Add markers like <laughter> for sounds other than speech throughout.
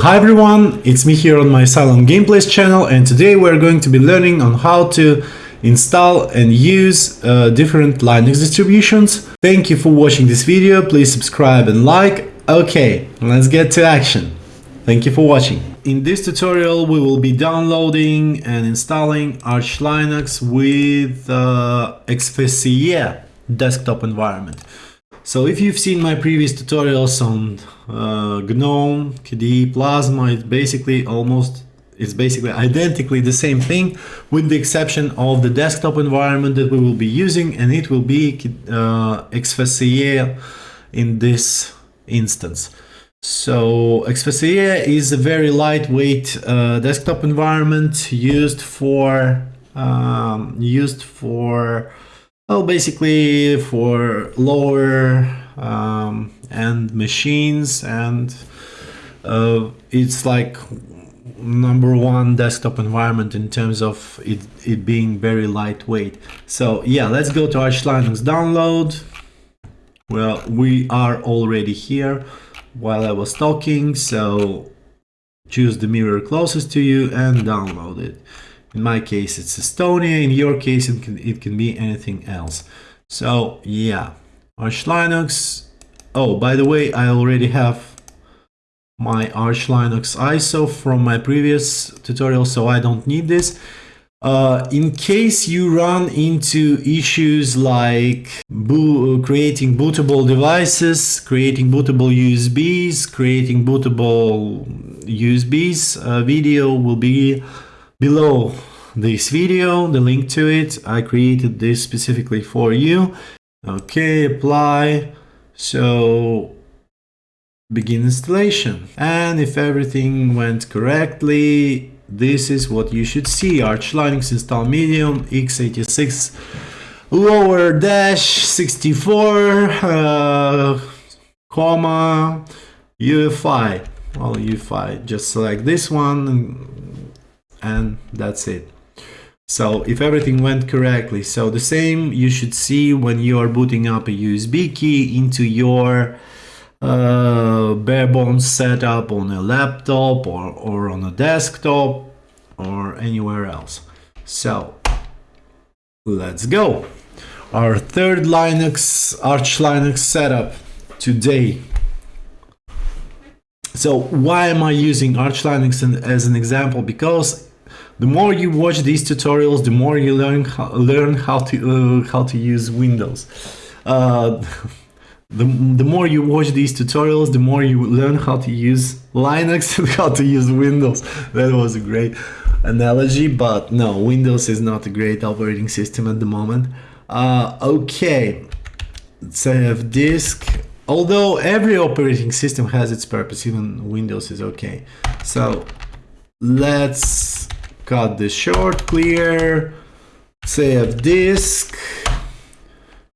Hi everyone, it's me here on my Silent Gameplays channel and today we're going to be learning on how to install and use uh, different Linux distributions. Thank you for watching this video, please subscribe and like. Okay, let's get to action. Thank you for watching. In this tutorial we will be downloading and installing Arch Linux with uh, XFCE desktop environment. So if you've seen my previous tutorials on uh, GNOME, KDE, Plasma, it's basically almost, it's basically identically the same thing with the exception of the desktop environment that we will be using and it will be uh, XFCE in this instance. So XFCE is a very lightweight uh, desktop environment used for um, used for well, basically for lower um, end machines and uh, it's like number one desktop environment in terms of it, it being very lightweight. So yeah, let's go to Arch Linux download. Well, we are already here while I was talking, so choose the mirror closest to you and download it. In my case, it's Estonia. In your case, it can, it can be anything else. So yeah, Arch Linux. Oh, by the way, I already have my Arch Linux ISO from my previous tutorial, so I don't need this. Uh, in case you run into issues like bo creating bootable devices, creating bootable USBs, creating bootable USBs, uh, video will be below this video, the link to it. I created this specifically for you. Okay, apply. So begin installation. And if everything went correctly, this is what you should see. Arch Linux install medium x86 lower dash 64 uh, comma UEFI. Well, UEFI, just select this one and that's it. So if everything went correctly, so the same you should see when you are booting up a USB key into your uh, bare bones setup on a laptop or, or on a desktop or anywhere else. So let's go. Our third Linux, Arch Linux setup today so why am I using Arch Linux as an example? Because the more you watch these tutorials, the more you learn how, learn how to uh, how to use Windows. Uh, <laughs> the, the more you watch these tutorials, the more you learn how to use Linux <laughs> and how to use Windows. That was a great analogy, but no, Windows is not a great operating system at the moment. Uh, okay, save disk although every operating system has its purpose even windows is okay so let's cut this short clear save disk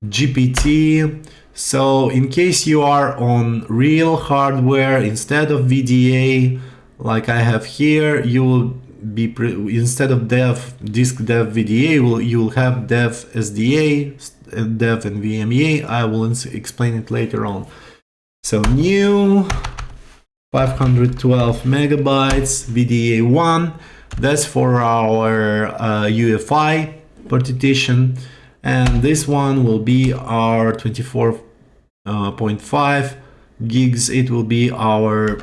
gpt so in case you are on real hardware instead of vda like i have here you will be instead of dev disk dev vda will you will have dev sda dev and VMEA. I will explain it later on. So new 512 megabytes VDA1. That's for our uh, UEFI partition. And this one will be our 24.5 uh, gigs. It will be our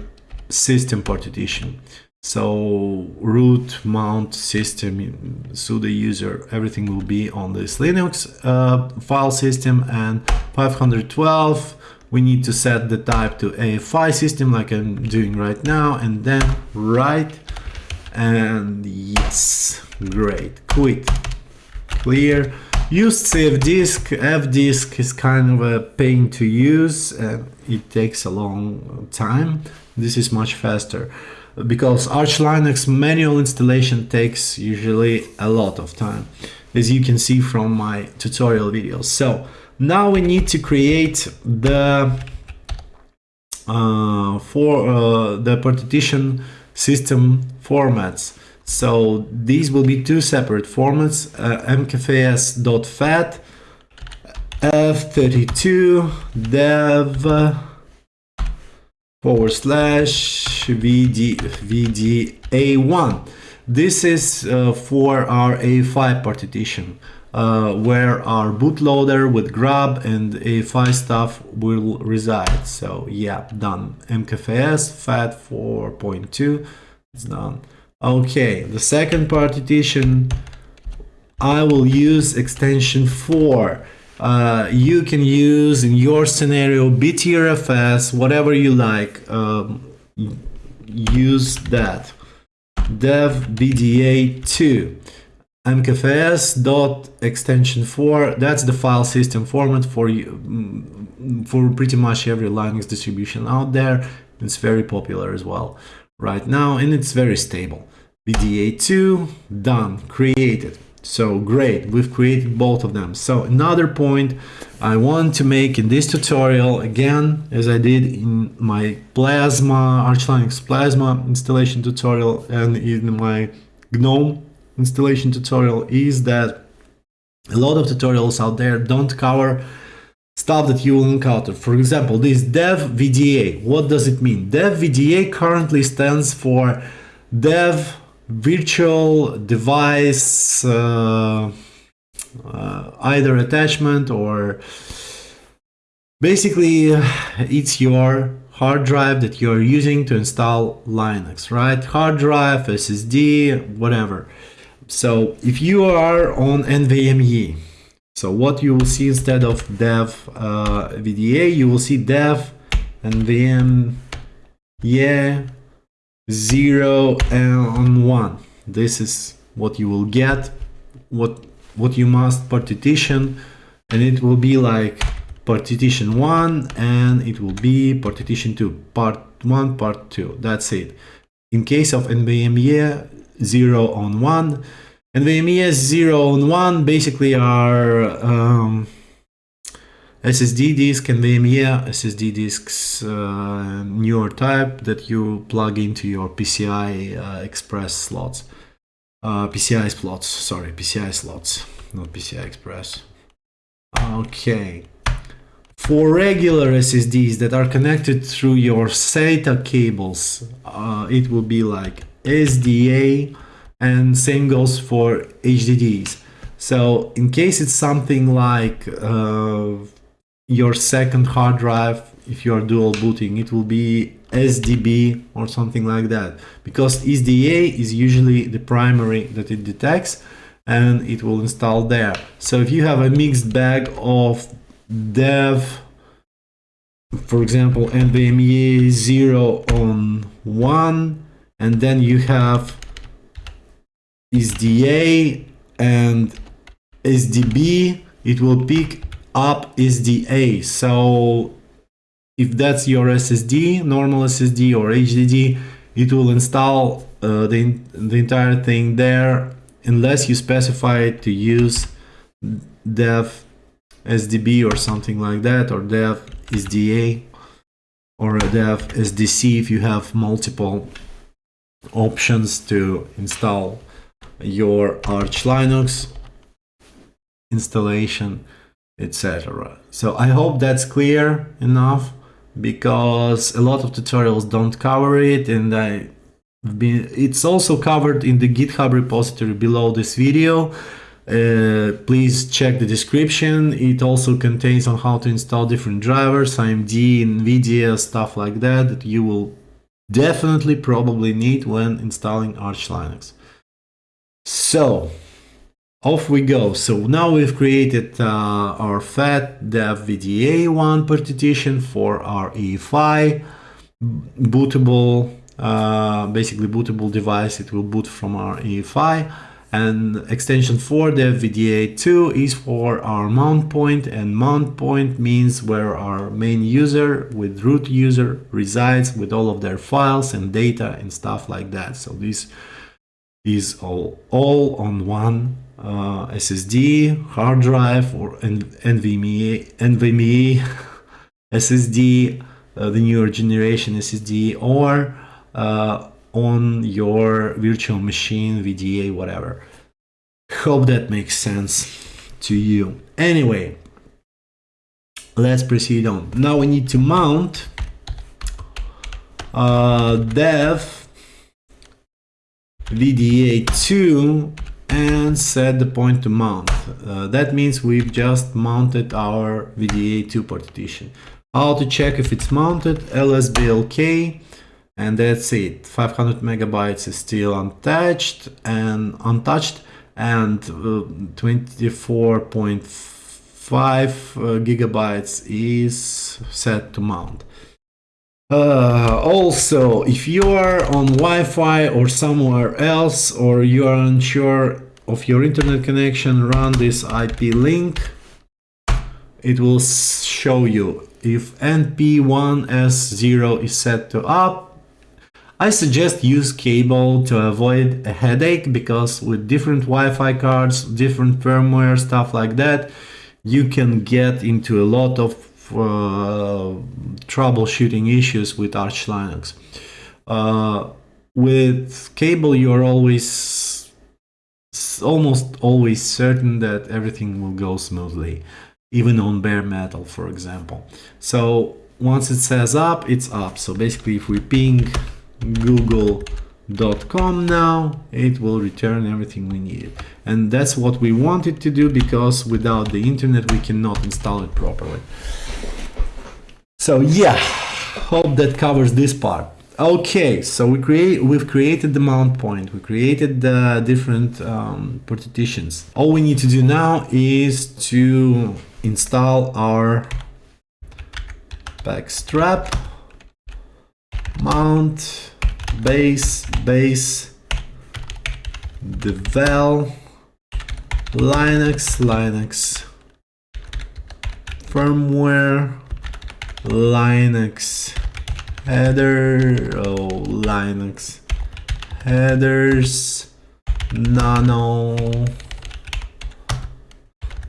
system partition. So root, mount, system, sudo user, everything will be on this Linux uh, file system and 512 we need to set the type to EFI system like I'm doing right now and then write and yes great quit clear. Used save disk f disk is kind of a pain to use and it takes a long time. This is much faster. Because Arch Linux manual installation takes usually a lot of time, as you can see from my tutorial videos. So now we need to create the uh, for uh, the partition system formats. So these will be two separate formats, uh, mkfs.fat, f32, dev, forward slash VD, VDA1. This is uh, for our EFI partition uh, where our bootloader with grub and EFI stuff will reside. So yeah, done. MKFS FAT 4.2 is done. Okay, the second partition, I will use extension 4. Uh, you can use in your scenario BTRFS, whatever you like, um, use that. dev VDA2 mkfs dot extension 4 that's the file system format for you mm, for pretty much every linux distribution out there it's very popular as well right now and it's very stable. VDA2 done created. So great we've created both of them. So another point i want to make in this tutorial again as i did in my plasma arch linux plasma installation tutorial and in my gnome installation tutorial is that a lot of tutorials out there don't cover stuff that you will encounter. For example, this dev VDA, what does it mean? Dev VDA currently stands for dev virtual device uh, uh, either attachment or basically <sighs> it's your hard drive that you're using to install Linux, right? Hard drive, SSD, whatever. So if you are on NVMe, so what you will see instead of dev uh, VDA, you will see dev NVMe 0 and 1. This is what you will get, what, what you must partition, and it will be like partition 1 and it will be partition 2, part 1, part 2, that's it. In case of NVMe 0 on 1 and the MES 0 and 1 basically are um, SSD disk and VME SSD disks uh, newer type that you plug into your PCI uh, Express slots. Uh, PCI slots, sorry, PCI slots, not PCI Express. Okay. For regular SSDs that are connected through your SATA cables, uh, it will be like SDA and same goes for HDDs. So in case it's something like uh, your second hard drive, if you are dual booting, it will be SDB or something like that because SDA is usually the primary that it detects and it will install there. So if you have a mixed bag of dev, for example, NVMe 0 on 1 and then you have SDA and SDB, it will pick up SDA. So if that's your SSD, normal SSD or HDD, it will install uh, the, the entire thing there unless you specify to use dev SDB or something like that or dev SDA or dev SDC if you have multiple options to install your Arch Linux installation, etc. So I hope that's clear enough because a lot of tutorials don't cover it and I been, it's also covered in the GitHub repository below this video. Uh, please check the description. It also contains on how to install different drivers, AMD, NVIDIA, stuff like that, that you will definitely probably need when installing Arch Linux. So off we go. So now we've created uh, our FAT dev VDA1 partition for our EFI bootable, uh, basically bootable device. It will boot from our EFI and extension for the VDA2 is for our mount point and mount point means where our main user with root user resides with all of their files and data and stuff like that. So this is all, all on one uh, SSD, hard drive, or NVMe, NVMe SSD, <laughs> uh, the newer generation SSD, or uh, on your virtual machine, VDA, whatever. Hope that makes sense to you. Anyway, let's proceed on. Now we need to mount uh, dev VDA2 and set the point to mount. Uh, that means we've just mounted our VDA2 partition. How to check if it's mounted? lsblk and that's it 500 megabytes is still untouched and untouched and uh, 24.5 uh, gigabytes is set to mount uh, also if you are on Wi-Fi or somewhere else or you are unsure of your internet connection run this IP link. It will show you. If enp1s0 is set to up I suggest use cable to avoid a headache because with different Wi-Fi cards, different firmware, stuff like that, you can get into a lot of uh, troubleshooting issues with Arch Linux. Uh, with cable, you're always almost always certain that everything will go smoothly, even on bare metal, for example. So once it says up, it's up. So basically, if we ping google.com now it will return everything we needed and that's what we wanted to do because without the internet we cannot install it properly so yeah hope that covers this part. Okay so we create we've created the mount point. We created the different um, partitions. All we need to do now is to install our pacstrap mount base base devel linux linux firmware linux header. Oh linux headers. Nano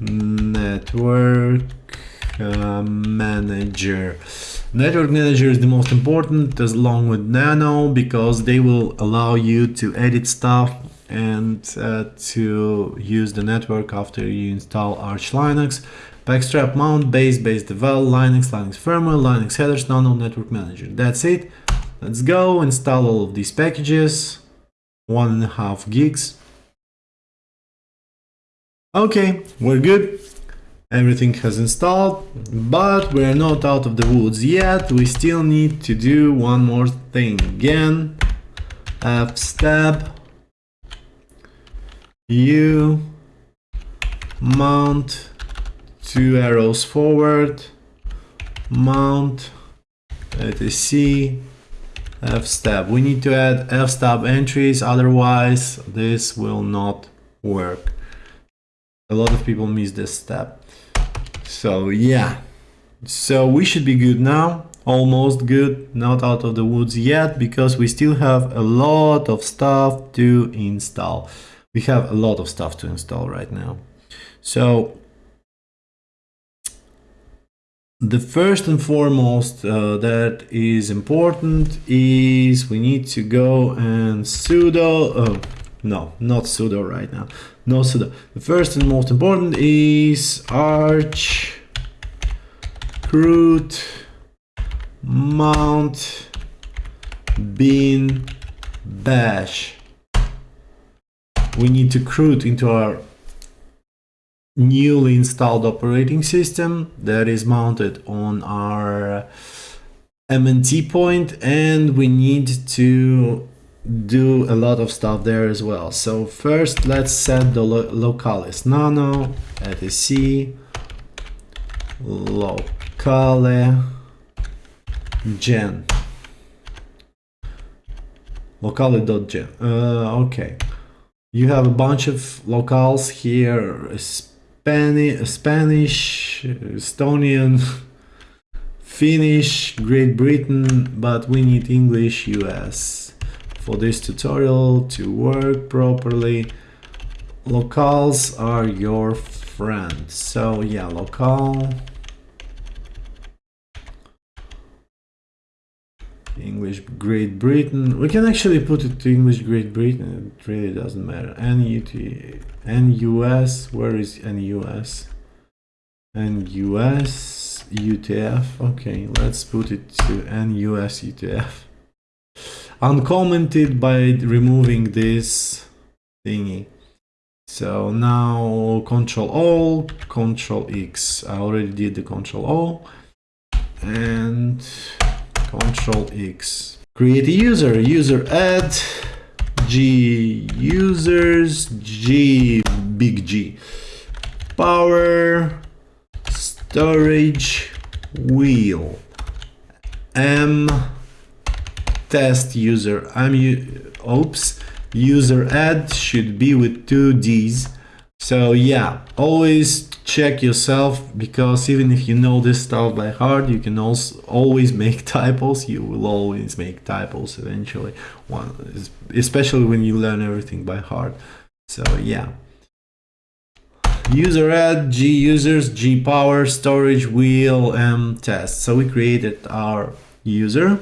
network uh, manager. Network Manager is the most important as along with Nano because they will allow you to edit stuff and uh, to use the network after you install Arch Linux. Pacstrap mount, base, base devel, Linux, Linux firmware, Linux headers, Nano Network Manager. That's it. Let's go install all of these packages. One and a half gigs. Okay, we're good everything has installed but we're not out of the woods yet we still need to do one more thing again fstab u mount two arrows forward. Mount Let's fstab we need to add fstab entries otherwise this will not work. A lot of people miss this step. So yeah, so we should be good now, almost good, not out of the woods yet, because we still have a lot of stuff to install. We have a lot of stuff to install right now. So the first and foremost uh, that is important is we need to go and sudo, oh, no, not sudo right now, no sudo. The first and most important is arch root mount bin bash. We need to root into our newly installed operating system that is mounted on our MNT point and we need to do a lot of stuff there as well. So first let's set the lo localis nano etc locale gen. Locale.gen uh, okay. You have a bunch of locales here Spanish Spanish Estonian Finnish Great Britain but we need English US for this tutorial to work properly locales are your friend so yeah local English Great Britain. We can actually put it to English Great Britain. It really doesn't matter. NUT NUS where is NUS NUS UTF okay let's put it to NUS UTF uncommented by removing this thingy. So now Control O, Control X. I already did the Control O and Control X. Create a user, user add G users, G big G. Power, storage, wheel, M test user. I'm oops user add should be with two D's. So yeah, always check yourself because even if you know this stuff by heart, you can also always make typos. You will always make typos eventually, one, especially when you learn everything by heart. So yeah. User add, G users, G power, storage, wheel, M test. So we created our user.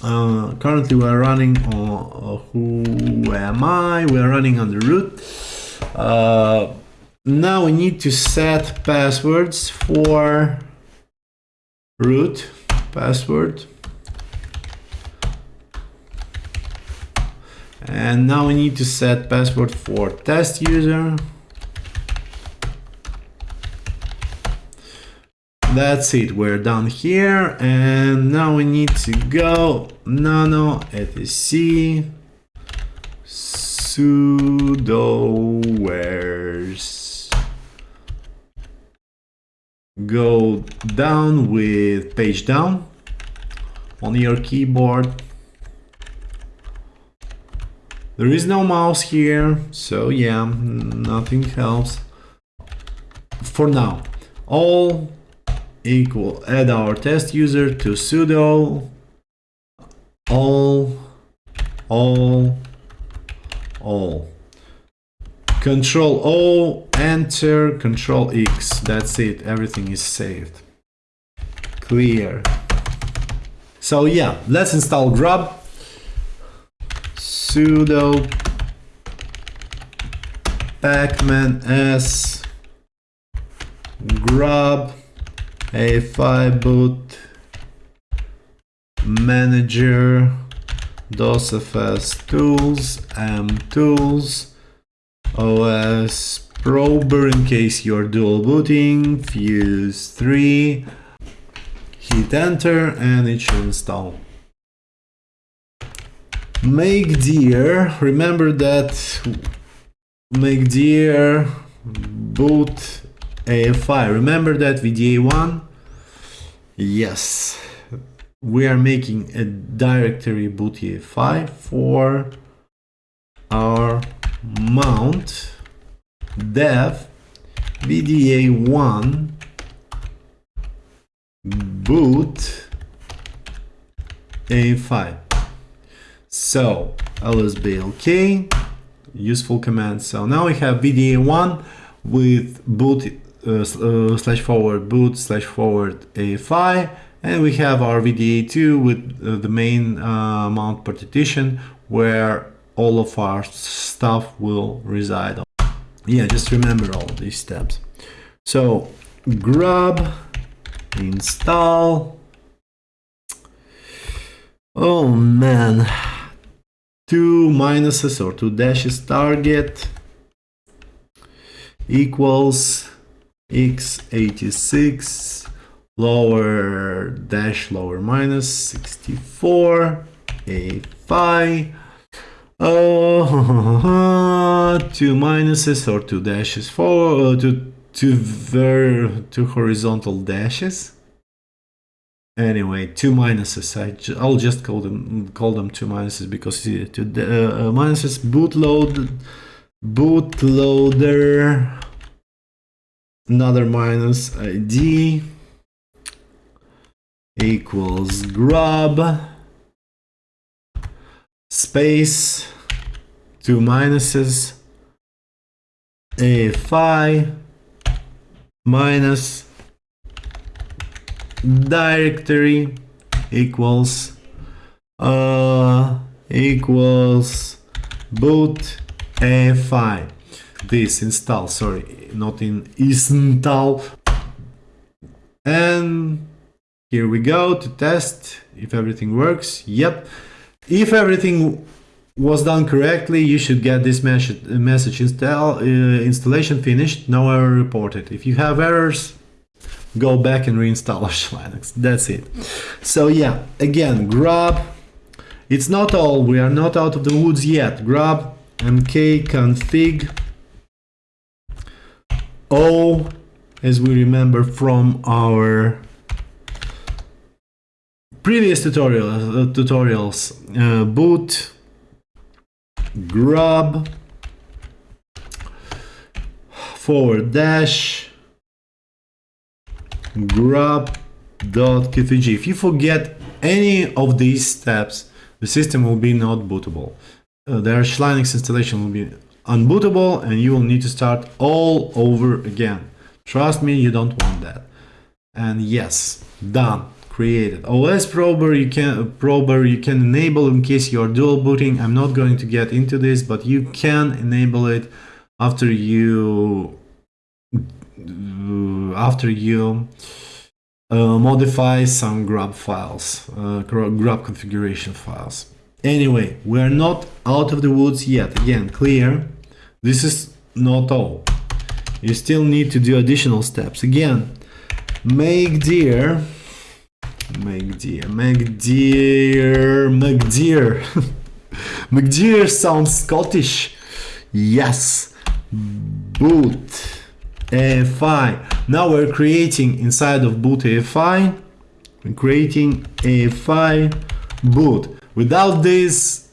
Uh, currently we are running on uh, who am I? We are running on the root. Uh, now we need to set passwords for root password. And now we need to set password for test user. That's it, we're done here. And now we need to go nano etc sudo where's go down with page down on your keyboard. There is no mouse here so yeah nothing helps. For now all equal add our test user to sudo all all all control o enter control x. That's it. Everything is saved. Clear. So yeah let's install grub. Sudo pacman s. Grub efi boot manager DOSFS tools M tools Oh, uh, OS prober in case you're dual booting fuse 3 hit enter and it should install make dear remember that make dear boot EFI. Remember that VDA1? Yes. We are making a directory boot EFI for our mount dev VDA1 boot efi So lsblk useful command. So now we have VDA1 with boot uh, uh, slash forward boot slash forward efi and we have our VDA2 with uh, the main uh, mount partition where all of our stuff will reside on. Yeah, just remember all these steps. So grub, install. Oh man, two minuses or two dashes target equals x86 lower dash lower minus 64 a phi oh <laughs> two minuses or two dashes. For uh, two two ver two horizontal dashes. Anyway two minuses. I will just call them call them two minuses because uh, two uh, minuses bootload bootloader another minus id equals grub space two minuses efi minus directory equals uh equals boot efi this install sorry not in install and Here we go to test if everything works. Yep. If everything was done correctly, you should get this message, message install, uh, installation finished, no error reported. If you have errors, go back and reinstall <laughs> Linux. That's it. So yeah, again, grub. It's not all, we are not out of the woods yet. Grub mkconfig o, as we remember from our previous tutorial, uh, tutorials, uh, boot grub forward dash grub.cfg. If you forget any of these steps, the system will be not bootable. Uh, the Arch Linux installation will be unbootable and you will need to start all over again. Trust me, you don't want that. And yes, done created. OS prober you can prober you can enable in case you're dual booting. I'm not going to get into this, but you can enable it after you after you uh, modify some grub files, uh, grub configuration files. Anyway, we're not out of the woods yet. Again, clear. This is not all. You still need to do additional steps. Again, make dir McDear, McDear, McDear. McDear sounds Scottish. Yes. Boot EFI. Now we're creating inside of boot EFI. We're creating EFI boot. Without this,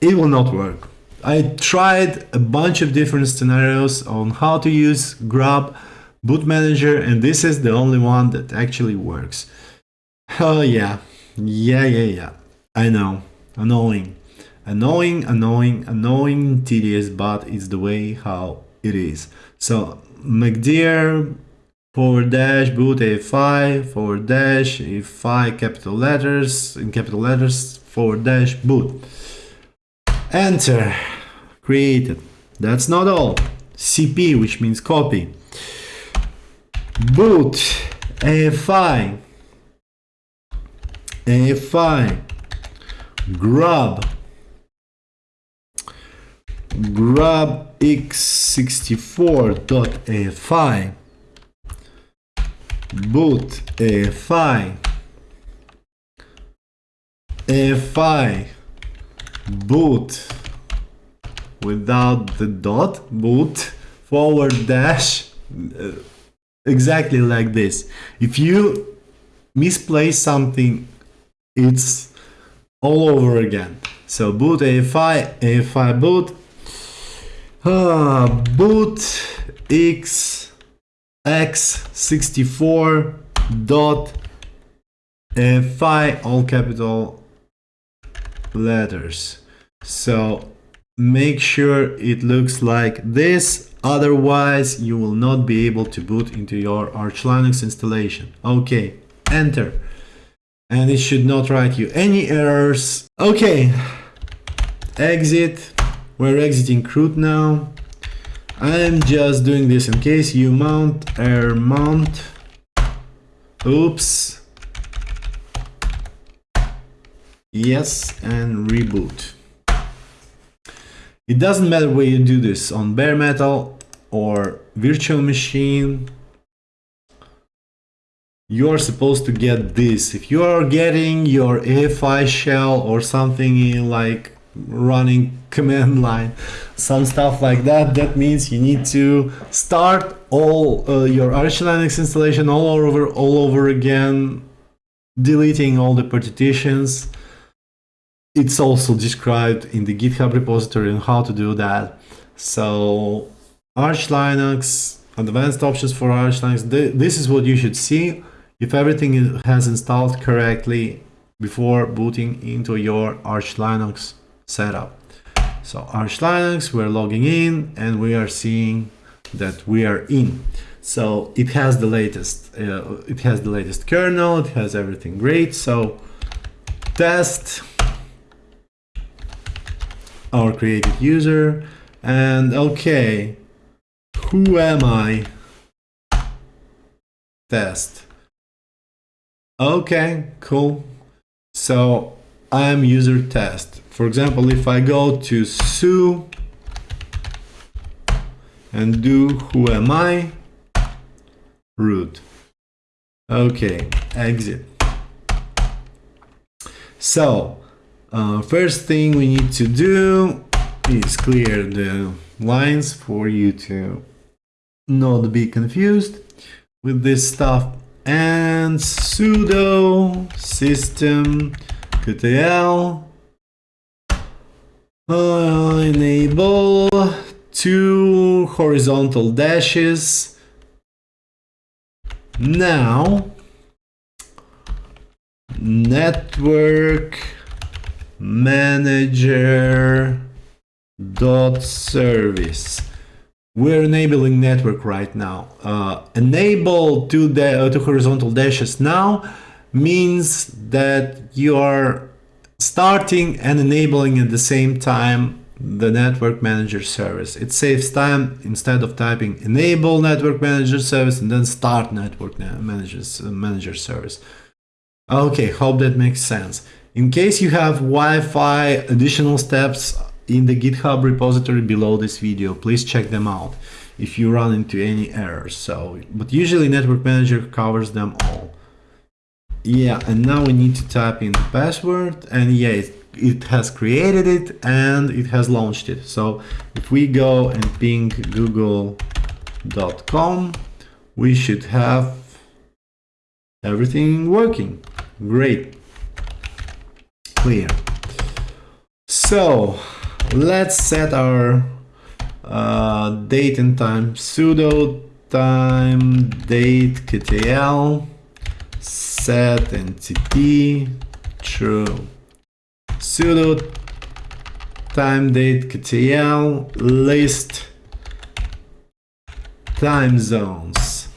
it will not work. I tried a bunch of different scenarios on how to use grub boot manager and this is the only one that actually works. Oh yeah, yeah, yeah, yeah. I know, annoying, annoying, annoying, annoying, tedious, but it's the way how it is. So McDear forward dash boot efi forward dash efi capital letters in capital letters forward dash boot. Enter. Created. That's not all. CP, which means copy. Boot efi efi grub grub x64.efi boot efi efi boot without the dot boot forward dash uh, exactly like this. If you misplace something it's all over again. So boot EFI, EFI boot, uh, boot x x64 dot EFI all capital letters. So make sure it looks like this otherwise you will not be able to boot into your Arch Linux installation. Okay, enter and it should not write you any errors. Okay, exit. We're exiting root now. I'm just doing this in case you mount air mount. Oops. Yes, and reboot. It doesn't matter where you do this on bare metal or virtual machine you're supposed to get this. If you are getting your EFI shell or something like running <laughs> command line, some stuff like that, that means you need to start all uh, your Arch Linux installation all over, all over again, deleting all the partitions. It's also described in the GitHub repository on how to do that. So Arch Linux, advanced options for Arch Linux, this is what you should see if everything has installed correctly before booting into your Arch Linux setup. So Arch Linux, we're logging in and we are seeing that we are in. So it has the latest, uh, it has the latest kernel, it has everything great. So test our created user and okay, who am I? Test Okay, cool. So I'm user test. For example, if I go to su and do who am I, root. Okay, exit. So, uh, first thing we need to do is clear the lines for you to not be confused with this stuff and sudo system ctl uh, enable two horizontal dashes. Now network manager dot service we're enabling network right now uh, enable two, uh, two horizontal dashes now means that you are starting and enabling at the same time the network manager service. It saves time instead of typing enable network manager service and then start network managers, manager service. Okay, hope that makes sense. In case you have Wi-Fi additional steps in the GitHub repository below this video, please check them out if you run into any errors. So, but usually network manager covers them all. Yeah, and now we need to type in the password and yeah, it, it has created it and it has launched it. So if we go and ping google.com, we should have everything working. Great. Clear. So let's set our uh, date and time. Sudo time date ktl set ntp true. Sudo timedatectl list time zones.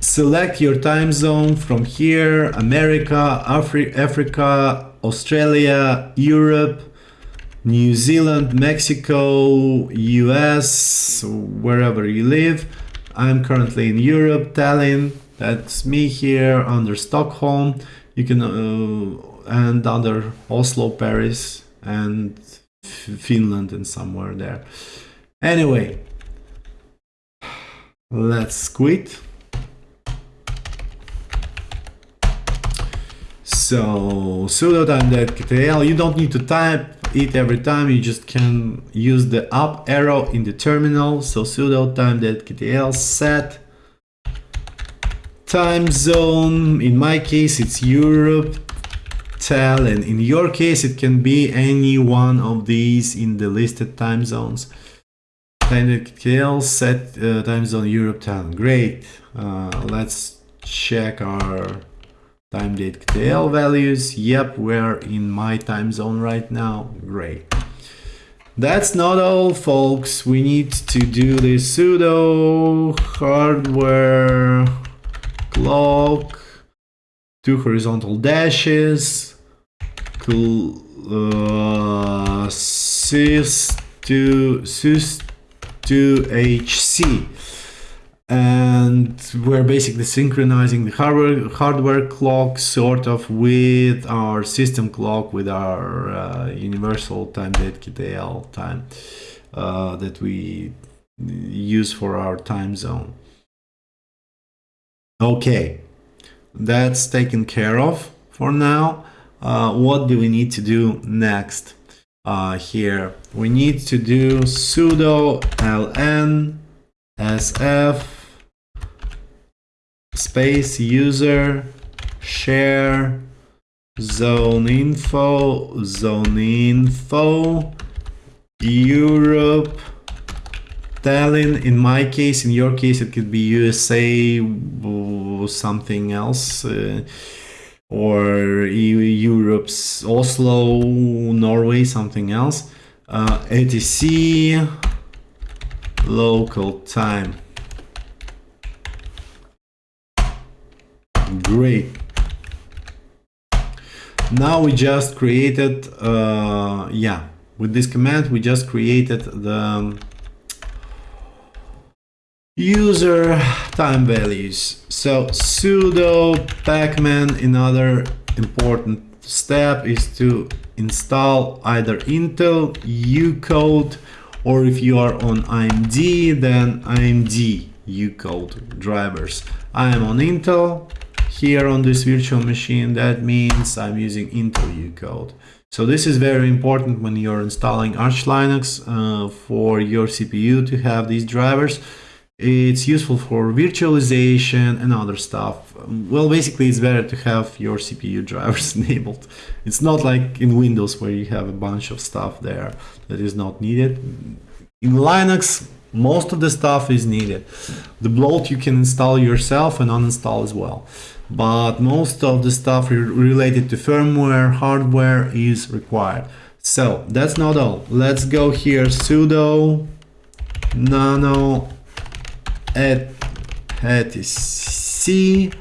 Select your time zone from here America Afri Africa Australia Europe New Zealand Mexico US wherever you live I'm currently in Europe Tallinn that's me here under Stockholm you can uh, and under Oslo, Paris, and Finland, and somewhere there. Anyway, let's quit. So sudo timedatectl, you don't need to type it every time, you just can use the up arrow in the terminal. So sudo timedatectl set. Time zone, in my case it's Europe, tell and in your case it can be any one of these in the listed time zones. Time set uh, time zone Europe time great. Uh, let's check our timedatectl values. Yep we're in my time zone right now. Great. That's not all folks. We need to do the sudo hardware clock two horizontal dashes uh, sys to sys to hc and we're basically synchronizing the hardware hardware clock sort of with our system clock with our uh, universal timedatectl time uh, that we use for our time zone okay that's taken care of for now uh, what do we need to do next uh, here? We need to do sudo ln sf space user share zone info zone info Europe Tallinn in my case in your case it could be USA something else uh, or Europe's Oslo, Norway, something else. Uh, local time. Great. Now we just created, uh, yeah, with this command we just created the user time values. So sudo pacman another important step is to install either Intel ucode or if you are on AMD then AMD ucode drivers. I am on Intel here on this virtual machine that means I'm using Intel ucode. So this is very important when you're installing Arch Linux uh, for your CPU to have these drivers. It's useful for virtualization and other stuff. Well, basically, it's better to have your CPU drivers <laughs> enabled. It's not like in Windows where you have a bunch of stuff there that is not needed. In Linux, most of the stuff is needed. The bloat you can install yourself and uninstall as well. But most of the stuff related to firmware, hardware is required. So that's not all. Let's go here sudo nano at etc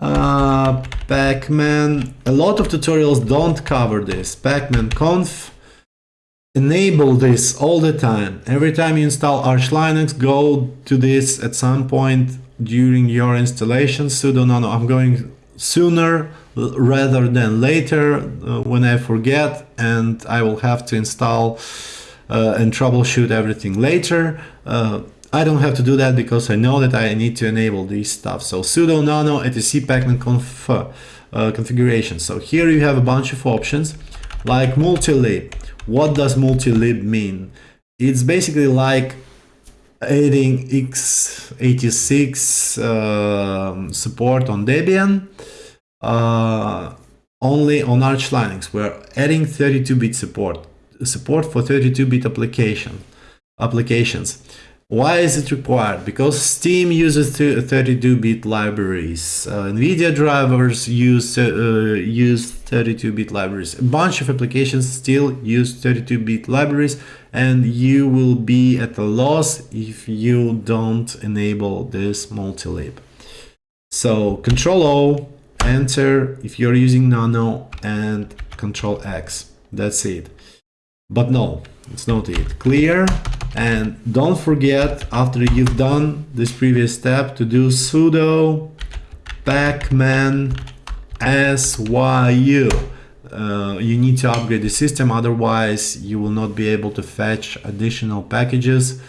uh, pacman a lot of tutorials don't cover this pacman conf enable this all the time every time you install arch linux go to this at some point during your installation sudo nano i'm going sooner rather than later uh, when i forget and i will have to install uh, and troubleshoot everything later uh, I don't have to do that because I know that I need to enable these stuff. So sudo nano etc pacman conf uh, configuration. So here you have a bunch of options like multilib. What does multilib mean? It's basically like adding x86 uh, support on Debian uh, only on Arch Linux. We're adding 32-bit support, support for 32-bit application applications. Why is it required? Because Steam uses 32-bit libraries. Uh, NVIDIA drivers use uh, use 32-bit libraries. A bunch of applications still use 32-bit libraries and you will be at a loss if you don't enable this multilib. So Control O, Enter if you're using Nano and Control X. That's it. But no, it's not it. Clear and don't forget after you've done this previous step to do sudo pacman syu uh, you need to upgrade the system otherwise you will not be able to fetch additional packages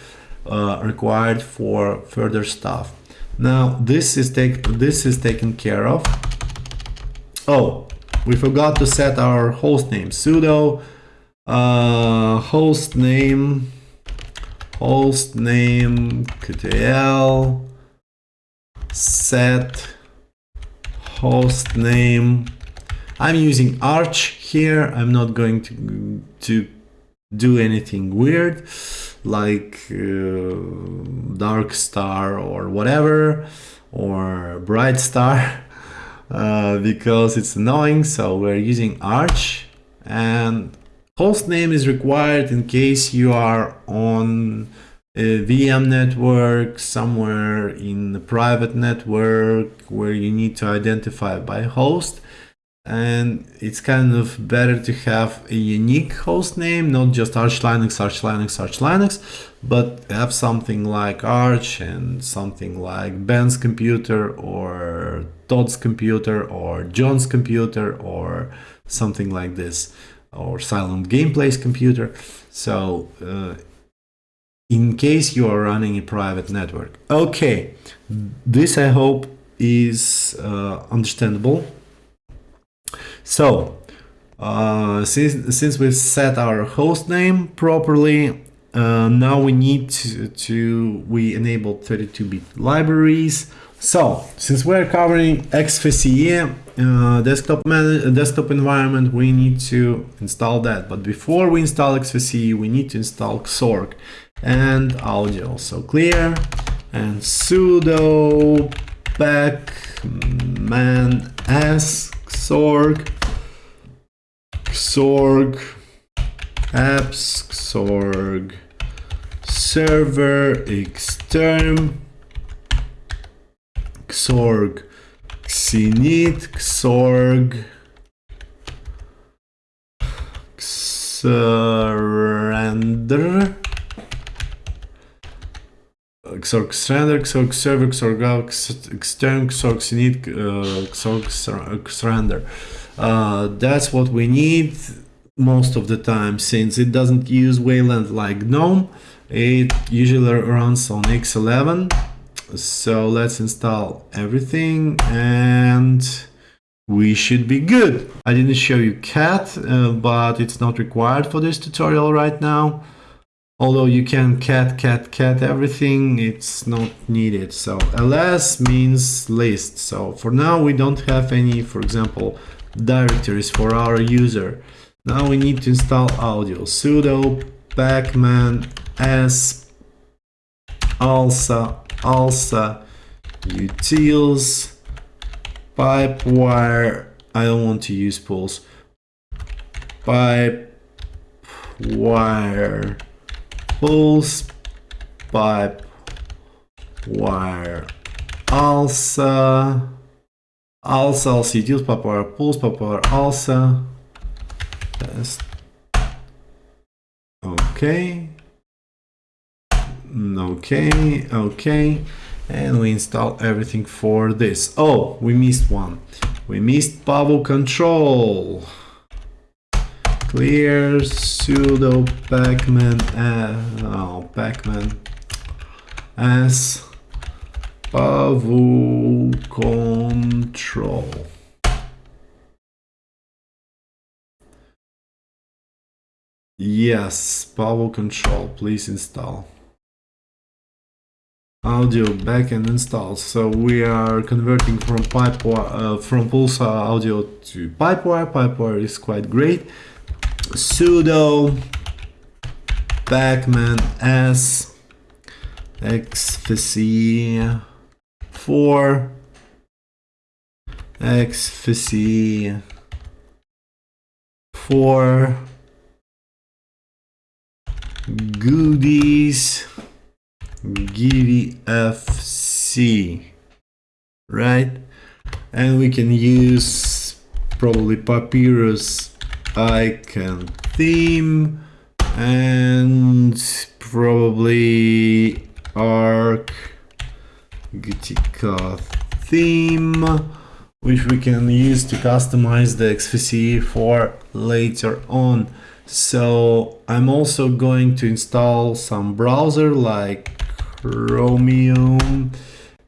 uh, required for further stuff. Now this is take this is taken care of. Oh we forgot to set our host name sudo uh, host name host name qtl set host name I'm using Arch here I'm not going to to do anything weird like uh, dark star or whatever or bright star <laughs> uh, because it's annoying so we're using Arch and Host name is required in case you are on a VM network, somewhere in a private network where you need to identify by host. And it's kind of better to have a unique host name, not just Arch Linux, Arch Linux, Arch Linux, but have something like Arch and something like Ben's computer or Todd's computer or John's computer or something like this or Silent Gameplay's computer. So uh, in case you are running a private network. Okay, this I hope is uh, understandable. So uh, since, since we've set our host name properly, uh, now we need to, to we enable 32-bit libraries. So since we're covering XFCE, uh, desktop desktop environment, we need to install that. But before we install XFCE, we need to install Xorg and audio. So clear and sudo pacman s xorg xorg apps xorg server. Xterm. Xorg. Xinit, Xorg, Xrender, Xorg render, Xorg server, Xorg out, Xterm, Xorg init, uh, Xorg render. Uh, that's what we need most of the time since it doesn't use Wayland like GNOME. It usually runs on X11. So let's install everything and we should be good. I didn't show you cat, uh, but it's not required for this tutorial right now. Although you can cat, cat, cat everything, it's not needed. So ls means list. So for now we don't have any, for example, directories for our user. Now we need to install audio. sudo pacman s alsa alsa utils pipe wire I don't want to use pulse pipe wire pulse pipe wire alsa alsa alsa utils pipe wire pulse pipe wire alsa test okay mm, okay okay and we install everything for this. Oh, we missed one. We missed pavucontrol. Clear sudo pacman uh, oh, pacman as Pavo control. Yes, pavucontrol, please install audio backend install. So we are converting from uh, from PulseAudio to Pipewire. Pipewire is quite great. Sudo pacman s xfce 4 xfce 4 goodies gvfs, right? And we can use probably Papirus icon theme and probably arc Gutica theme which we can use to customize the XFCE for later on. So I'm also going to install some browser like Chromium.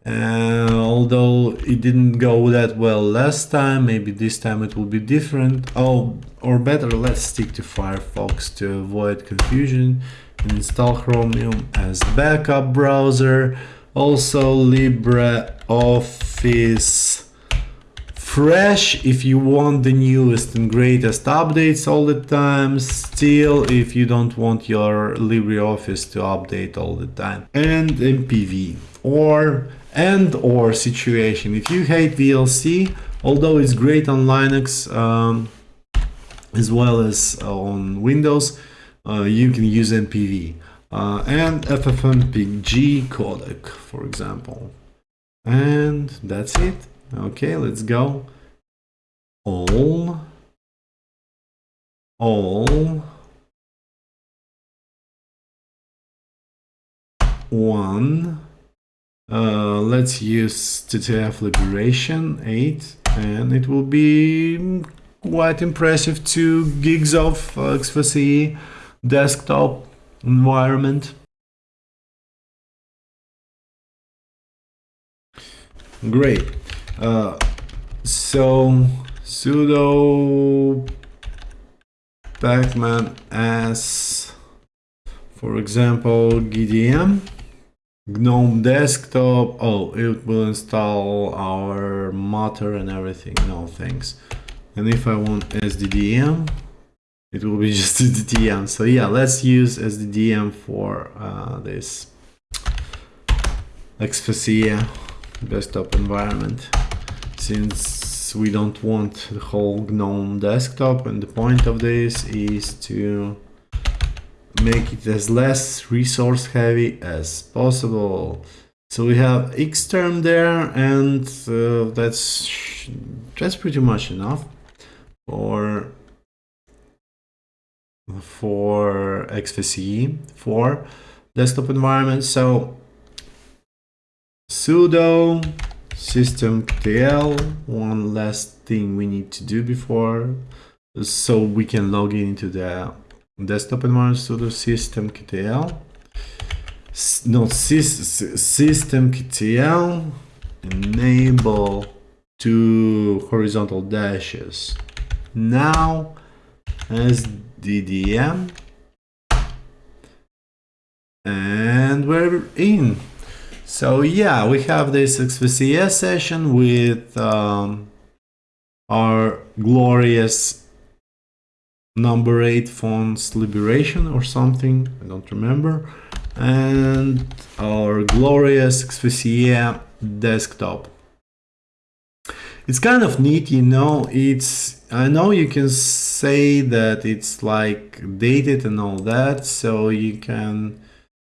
Uh, although it didn't go that well last time, maybe this time it will be different. Oh, or better, let's stick to Firefox to avoid confusion and install Chromium as backup browser. Also LibreOffice fresh if you want the newest and greatest updates all the time still if you don't want your LibreOffice to update all the time and MPV or and or situation if you hate VLC although it's great on Linux um, as well as on Windows uh, you can use MPV uh, and FFmpeg codec for example and that's it Okay, let's go. All. All. One. Uh, let's use TTF Liberation 8 and it will be quite impressive 2 gigs of uh, XFCE desktop environment. Great. Uh, so sudo pacman as for example gdm gnome desktop. Oh it will install our Mutter and everything. No thanks. And if i want sddm it will be <laughs> just sddm so yeah let's use sddm for uh, this xfce desktop environment. Since we don't want the whole GNOME desktop and the point of this is to make it as less resource heavy as possible. So we have Xterm there and uh, that's that's pretty much enough for for XFCE for desktop environment. So sudo systemctl one last thing we need to do before so we can log in into the desktop environment sudo systemctl not sys, systemctl enable two horizontal dashes. Now as ddm and we're in. So yeah we have this xfce session with um, our glorious number 8 fonts liberation or something i don't remember. And our glorious xfce desktop. It's kind of neat you know it's i know you can say that it's like dated and all that so you can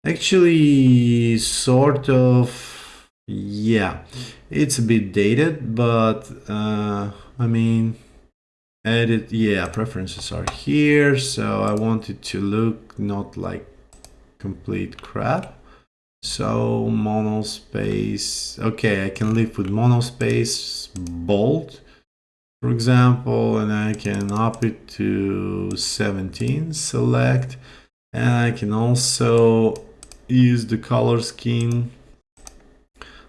actually sort of yeah it's a bit dated but uh i mean edit yeah preferences are here so i want it to look not like complete crap. So monospace okay i can live with monospace bold for example and i can up it to 17 select and i can also use the color scheme.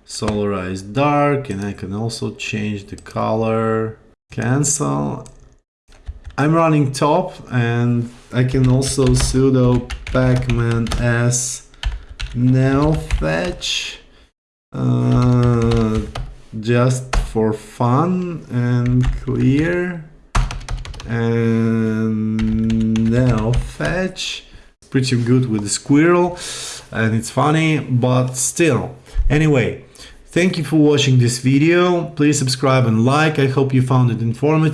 Solarize dark and I can also change the color. Cancel I'm running top and I can also sudo pacman s neofetch uh, just for fun and clear. And neofetch pretty good with the squirrel and it's funny but still. Anyway thank you for watching this video. Please subscribe and like. I hope you found it informative